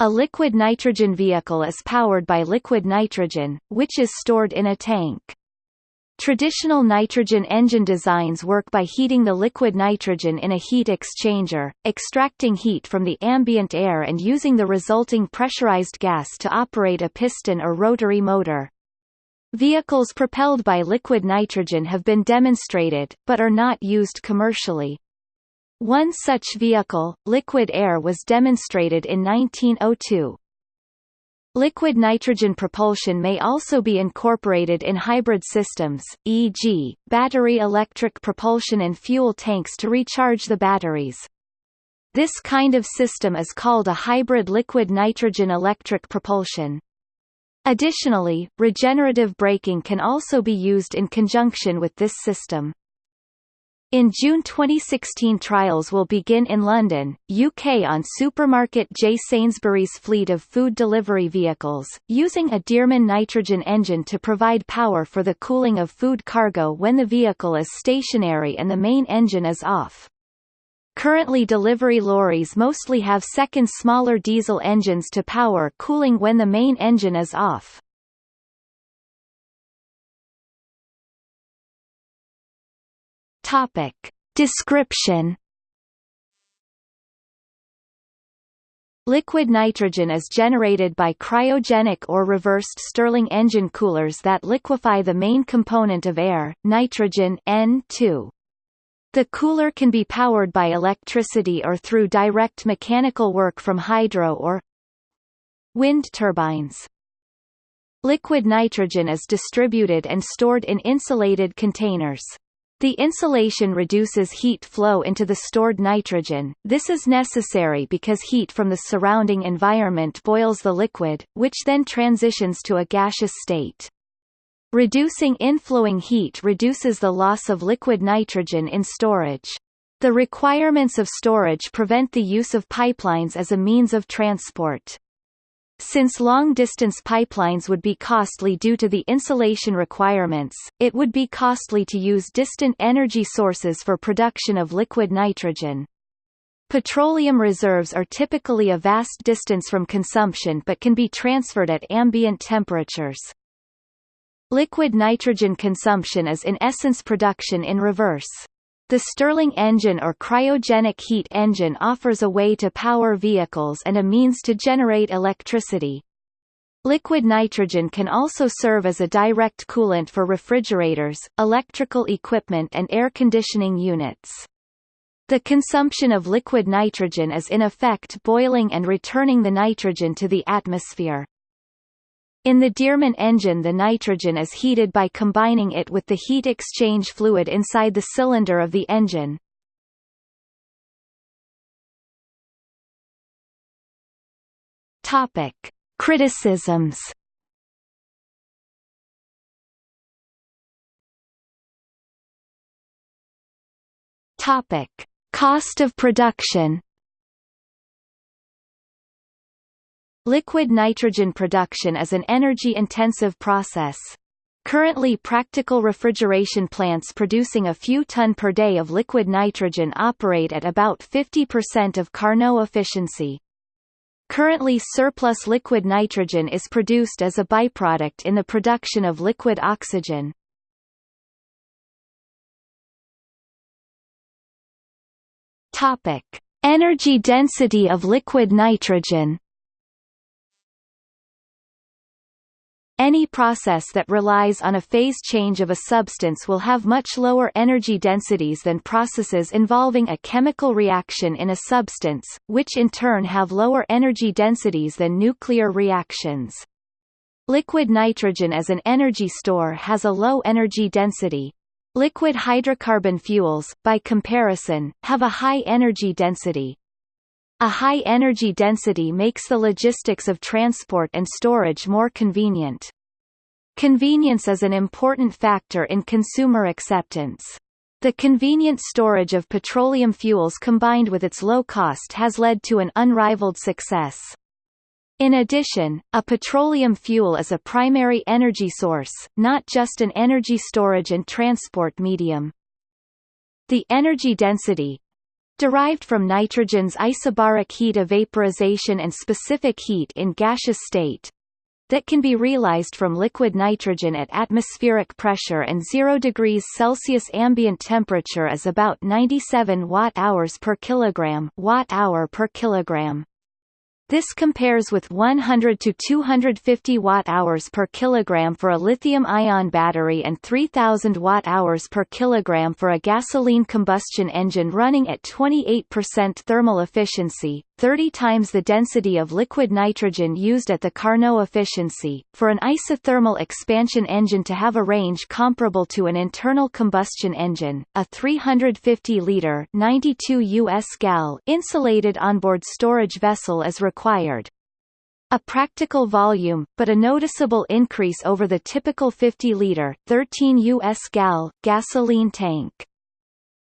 A liquid nitrogen vehicle is powered by liquid nitrogen, which is stored in a tank. Traditional nitrogen engine designs work by heating the liquid nitrogen in a heat exchanger, extracting heat from the ambient air and using the resulting pressurized gas to operate a piston or rotary motor. Vehicles propelled by liquid nitrogen have been demonstrated, but are not used commercially. One such vehicle, Liquid Air was demonstrated in 1902. Liquid nitrogen propulsion may also be incorporated in hybrid systems, e.g., battery electric propulsion and fuel tanks to recharge the batteries. This kind of system is called a hybrid liquid nitrogen electric propulsion. Additionally, regenerative braking can also be used in conjunction with this system. In June 2016 trials will begin in London, UK on supermarket J Sainsbury's fleet of food delivery vehicles, using a Dearman nitrogen engine to provide power for the cooling of food cargo when the vehicle is stationary and the main engine is off. Currently delivery lorries mostly have second smaller diesel engines to power cooling when the main engine is off. Topic. Description Liquid nitrogen is generated by cryogenic or reversed Stirling engine coolers that liquefy the main component of air, nitrogen N2. The cooler can be powered by electricity or through direct mechanical work from hydro or wind turbines. Liquid nitrogen is distributed and stored in insulated containers. The insulation reduces heat flow into the stored nitrogen, this is necessary because heat from the surrounding environment boils the liquid, which then transitions to a gaseous state. Reducing inflowing heat reduces the loss of liquid nitrogen in storage. The requirements of storage prevent the use of pipelines as a means of transport. Since long-distance pipelines would be costly due to the insulation requirements, it would be costly to use distant energy sources for production of liquid nitrogen. Petroleum reserves are typically a vast distance from consumption but can be transferred at ambient temperatures. Liquid nitrogen consumption is in essence production in reverse. The Stirling engine or cryogenic heat engine offers a way to power vehicles and a means to generate electricity. Liquid nitrogen can also serve as a direct coolant for refrigerators, electrical equipment and air conditioning units. The consumption of liquid nitrogen is in effect boiling and returning the nitrogen to the atmosphere. In the Dearman engine the nitrogen is heated by combining it with the heat exchange fluid inside the cylinder of the engine. Topic. Criticisms Topic. Cost of production Liquid nitrogen production is an energy-intensive process. Currently practical refrigeration plants producing a few ton per day of liquid nitrogen operate at about 50% of Carnot efficiency. Currently surplus liquid nitrogen is produced as a byproduct in the production of liquid oxygen. Energy density of liquid nitrogen. Any process that relies on a phase change of a substance will have much lower energy densities than processes involving a chemical reaction in a substance, which in turn have lower energy densities than nuclear reactions. Liquid nitrogen as an energy store has a low energy density. Liquid hydrocarbon fuels, by comparison, have a high energy density. A high energy density makes the logistics of transport and storage more convenient. Convenience is an important factor in consumer acceptance. The convenient storage of petroleum fuels combined with its low cost has led to an unrivaled success. In addition, a petroleum fuel is a primary energy source, not just an energy storage and transport medium. The energy density, derived from nitrogen's isobaric heat of vaporization and specific heat in gaseous state, that can be realized from liquid nitrogen at atmospheric pressure and 0 degrees Celsius ambient temperature is about 97 watt-hours per kilogram, watt-hour per kilogram. This compares with 100 to 250 watt-hours per kilogram for a lithium-ion battery and 3000 watt-hours per kilogram for a gasoline combustion engine running at 28% thermal efficiency, 30 times the density of liquid nitrogen used at the Carnot efficiency. For an isothermal expansion engine to have a range comparable to an internal combustion engine, a 350-liter (92 US gal) insulated onboard storage vessel is required. A practical volume, but a noticeable increase over the typical 50-liter (13 US gal) gasoline tank.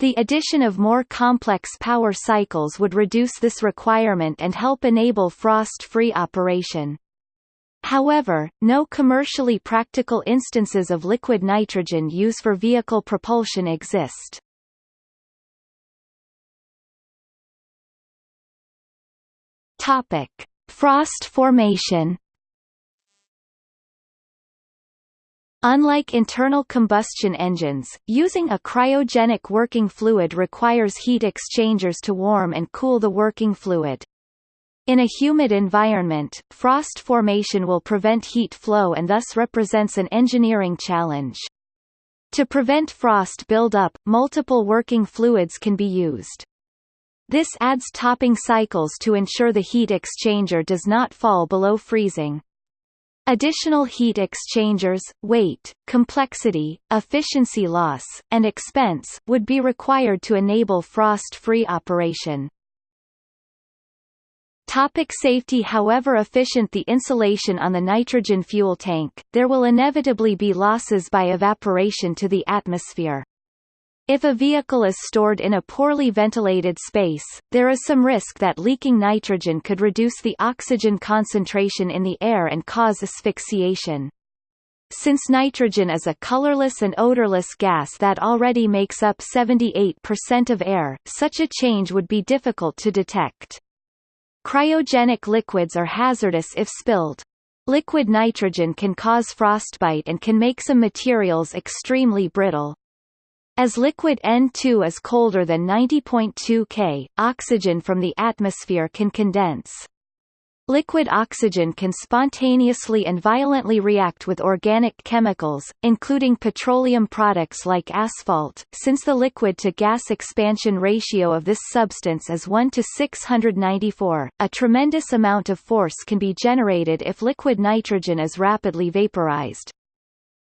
The addition of more complex power cycles would reduce this requirement and help enable frost-free operation. However, no commercially practical instances of liquid nitrogen use for vehicle propulsion exist. Topic: Frost formation Unlike internal combustion engines, using a cryogenic working fluid requires heat exchangers to warm and cool the working fluid. In a humid environment, frost formation will prevent heat flow and thus represents an engineering challenge. To prevent frost buildup, multiple working fluids can be used. This adds topping cycles to ensure the heat exchanger does not fall below freezing. Additional heat exchangers, weight, complexity, efficiency loss, and expense would be required to enable frost-free operation. Topic safety However efficient the insulation on the nitrogen fuel tank, there will inevitably be losses by evaporation to the atmosphere. If a vehicle is stored in a poorly ventilated space, there is some risk that leaking nitrogen could reduce the oxygen concentration in the air and cause asphyxiation. Since nitrogen is a colorless and odorless gas that already makes up 78% of air, such a change would be difficult to detect. Cryogenic liquids are hazardous if spilled. Liquid nitrogen can cause frostbite and can make some materials extremely brittle. As liquid N2 is colder than 90.2 K, oxygen from the atmosphere can condense. Liquid oxygen can spontaneously and violently react with organic chemicals, including petroleum products like asphalt, since the liquid-to-gas expansion ratio of this substance is 1 to 694. A tremendous amount of force can be generated if liquid nitrogen is rapidly vaporized.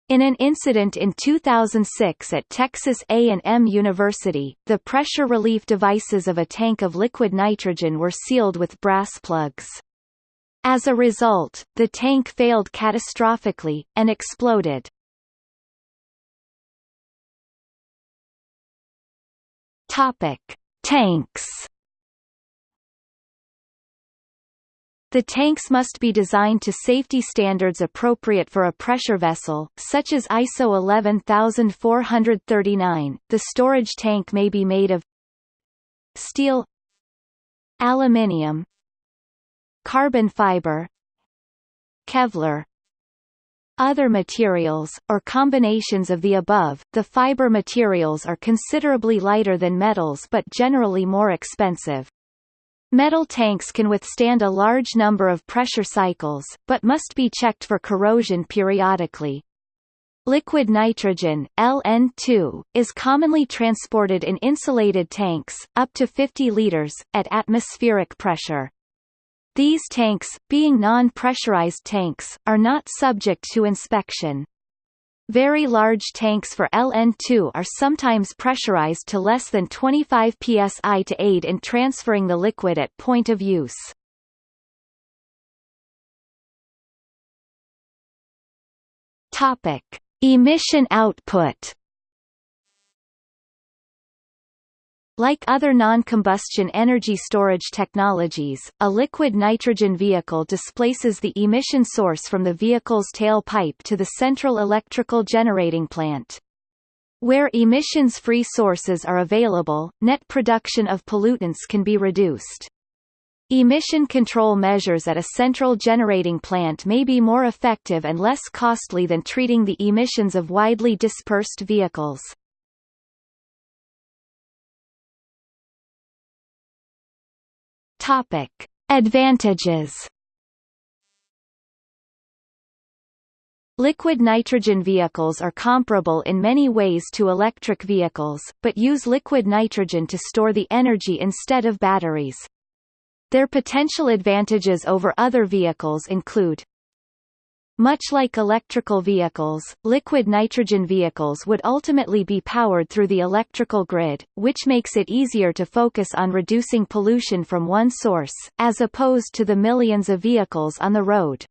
In an incident in 2006 at Texas A&M University, the pressure relief devices of a tank of liquid nitrogen were sealed with brass plugs. As a result, the tank failed catastrophically, and exploded. Topic. Tanks The tanks must be designed to safety standards appropriate for a pressure vessel, such as ISO 11439. The storage tank may be made of steel, aluminium, carbon fiber, Kevlar, other materials, or combinations of the above. The fiber materials are considerably lighter than metals but generally more expensive. Metal tanks can withstand a large number of pressure cycles, but must be checked for corrosion periodically. Liquid nitrogen LN2, is commonly transported in insulated tanks, up to 50 liters, at atmospheric pressure. These tanks, being non-pressurized tanks, are not subject to inspection. Very large tanks for LN2 are sometimes pressurized to less than 25 psi to aid in transferring the liquid at point of use. Topic: Emission output Like other non-combustion energy storage technologies, a liquid nitrogen vehicle displaces the emission source from the vehicle's tailpipe to the central electrical generating plant. Where emissions-free sources are available, net production of pollutants can be reduced. Emission control measures at a central generating plant may be more effective and less costly than treating the emissions of widely dispersed vehicles. Topic: Advantages. Liquid nitrogen vehicles are comparable in many ways to electric vehicles, but use liquid nitrogen to store the energy instead of batteries. Their potential advantages over other vehicles include much like electrical vehicles, liquid nitrogen vehicles would ultimately be powered through the electrical grid, which makes it easier to focus on reducing pollution from one source, as opposed to the millions of vehicles on the road.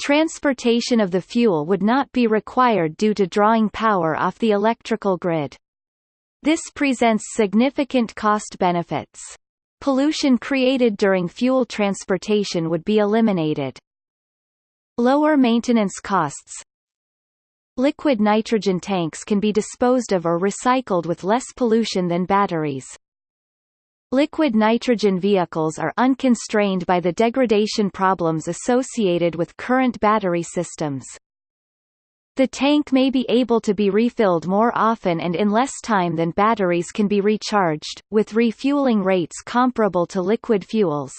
Transportation of the fuel would not be required due to drawing power off the electrical grid. This presents significant cost benefits. Pollution created during fuel transportation would be eliminated. Lower maintenance costs Liquid nitrogen tanks can be disposed of or recycled with less pollution than batteries. Liquid nitrogen vehicles are unconstrained by the degradation problems associated with current battery systems. The tank may be able to be refilled more often and in less time than batteries can be recharged, with refueling rates comparable to liquid fuels.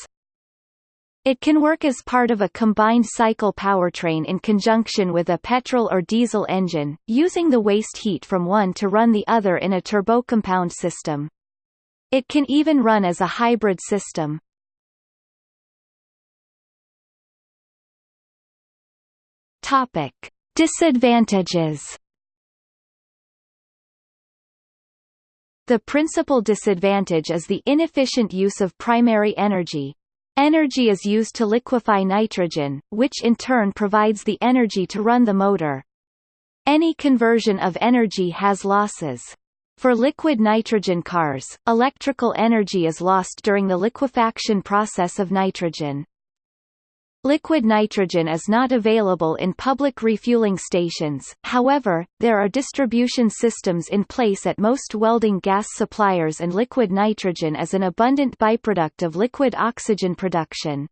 It can work as part of a combined cycle powertrain in conjunction with a petrol or diesel engine, using the waste heat from one to run the other in a turbocompound system. It can even run as a hybrid system. Topic: Disadvantages The principal disadvantage is the inefficient use of primary energy, Energy is used to liquefy nitrogen, which in turn provides the energy to run the motor. Any conversion of energy has losses. For liquid nitrogen cars, electrical energy is lost during the liquefaction process of nitrogen. Liquid nitrogen is not available in public refueling stations, however, there are distribution systems in place at most welding gas suppliers and liquid nitrogen is an abundant byproduct of liquid oxygen production.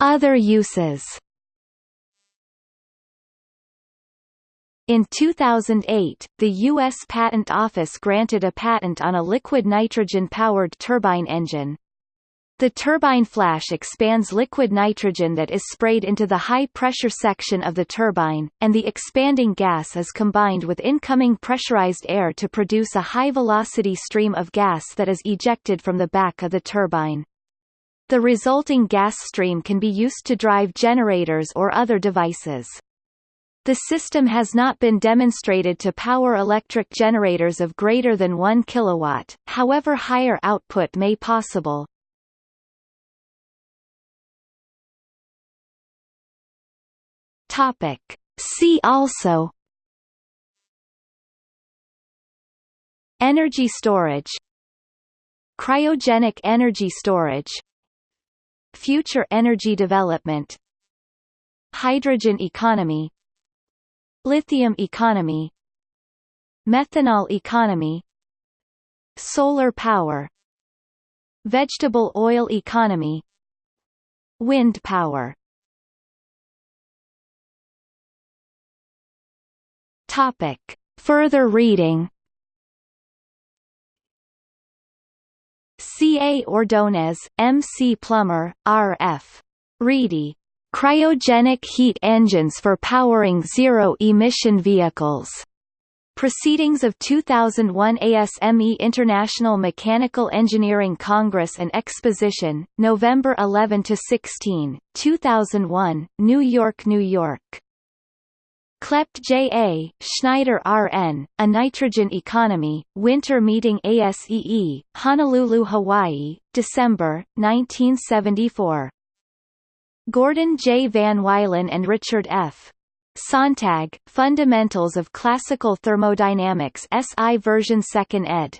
Other uses In 2008, the U.S. Patent Office granted a patent on a liquid nitrogen-powered turbine engine. The turbine flash expands liquid nitrogen that is sprayed into the high-pressure section of the turbine, and the expanding gas is combined with incoming pressurized air to produce a high-velocity stream of gas that is ejected from the back of the turbine. The resulting gas stream can be used to drive generators or other devices. The system has not been demonstrated to power electric generators of greater than 1 kW, however higher output may possible. Topic. See also Energy storage Cryogenic energy storage Future energy development Hydrogen economy Lithium economy Methanol economy Solar power Vegetable oil economy Wind power Topic. Further reading C. A. Ordonez, M. C. Plummer, R. F. Reidy Cryogenic heat engines for powering zero-emission vehicles. Proceedings of 2001 ASME International Mechanical Engineering Congress and Exposition, November 11 to 16, 2001, New York, New York. Kleppe J.A., Schneider R.N., A Nitrogen Economy, Winter Meeting ASEE, Honolulu, Hawaii, December, 1974. Gordon J. Van Wylen and Richard F. Sonntag, Fundamentals of Classical Thermodynamics SI version 2nd ed.